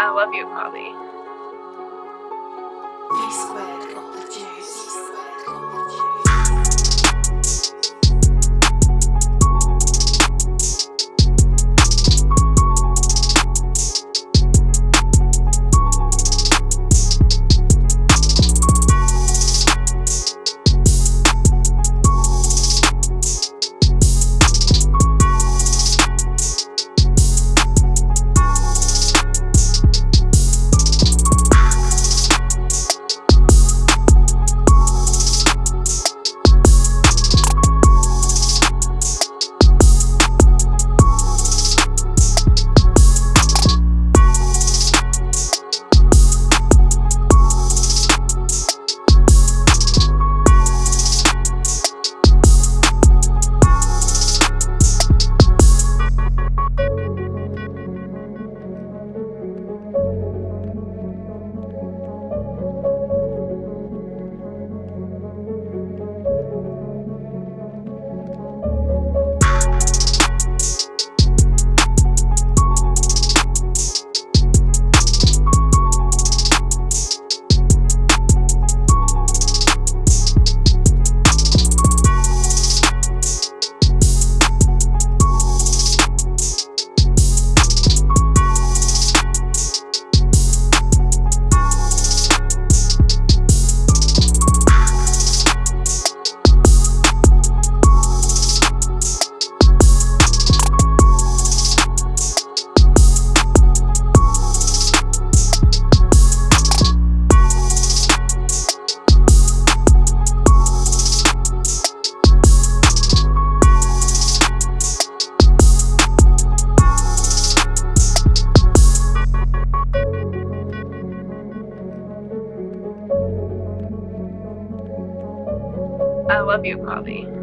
I love you, Polly. P squared love you, Polly.